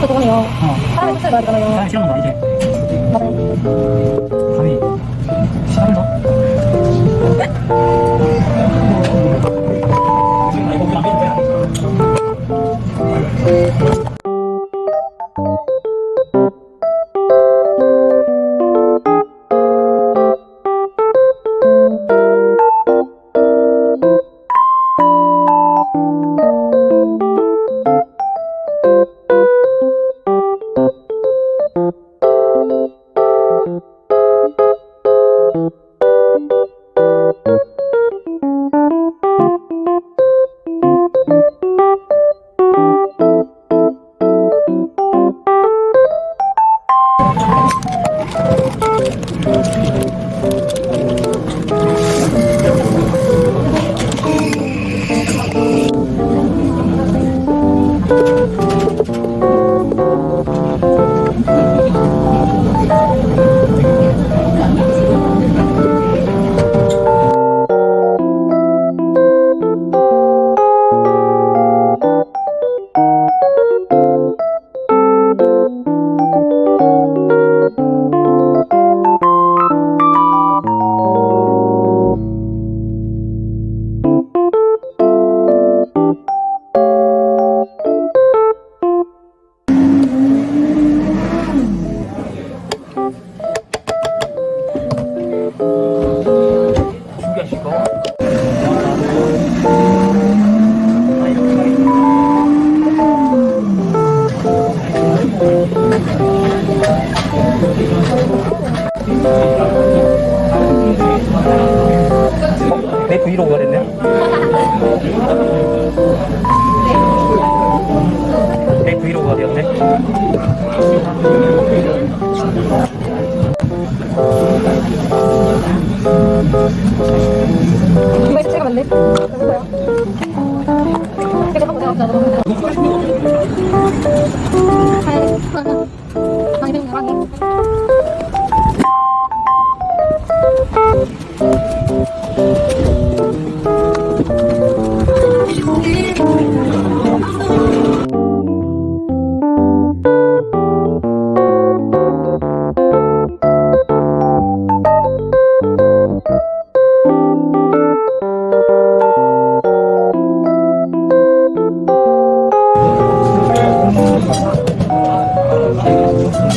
그 그거요. 어. 사람 옷을 말잖아요. 사람 싫어하는 거 아니지? 맞아요. 감히 싫어하는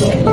Yes.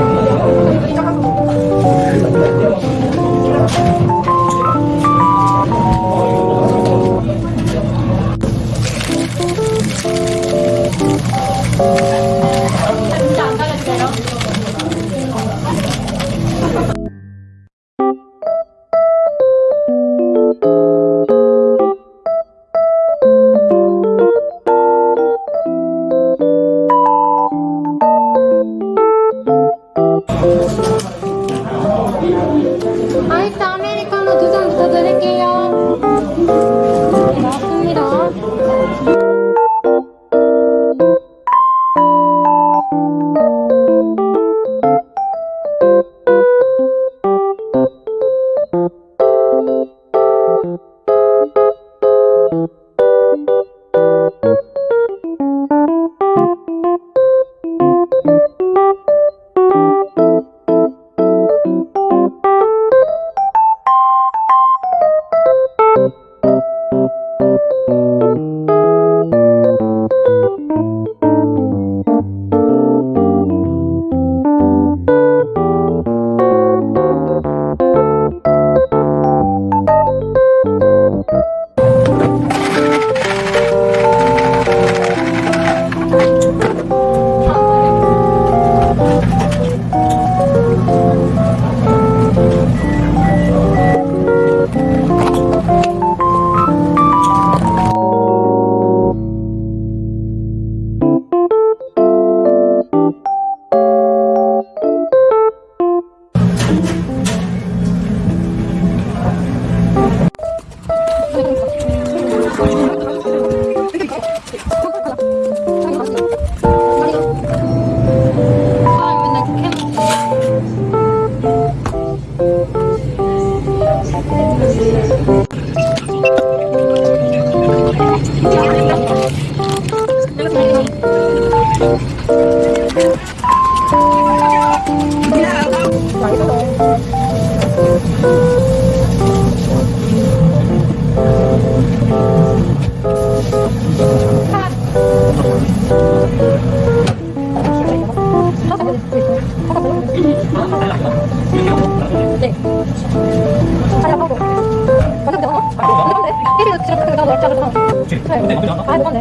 그치? 근데 나쁘지 아, 이번에.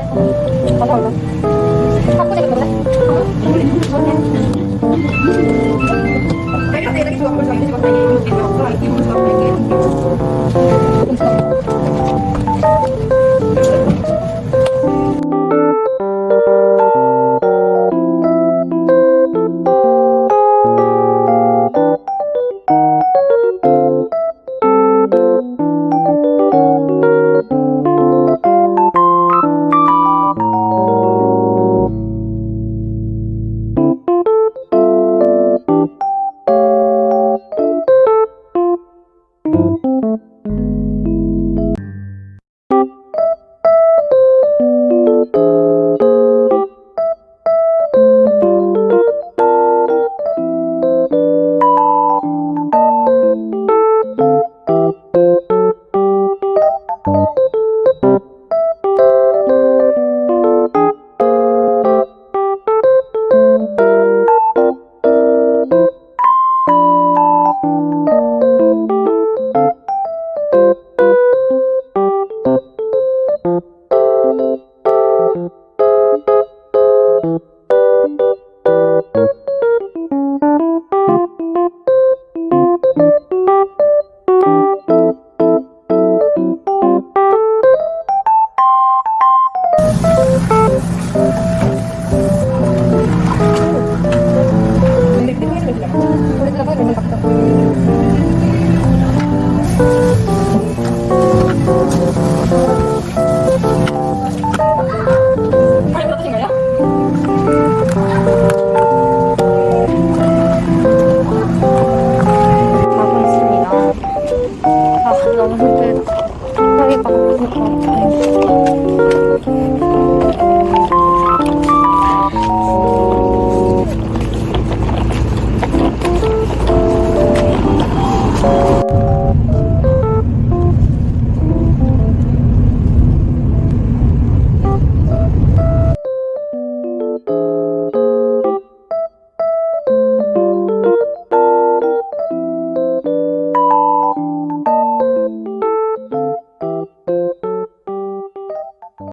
감사합니다.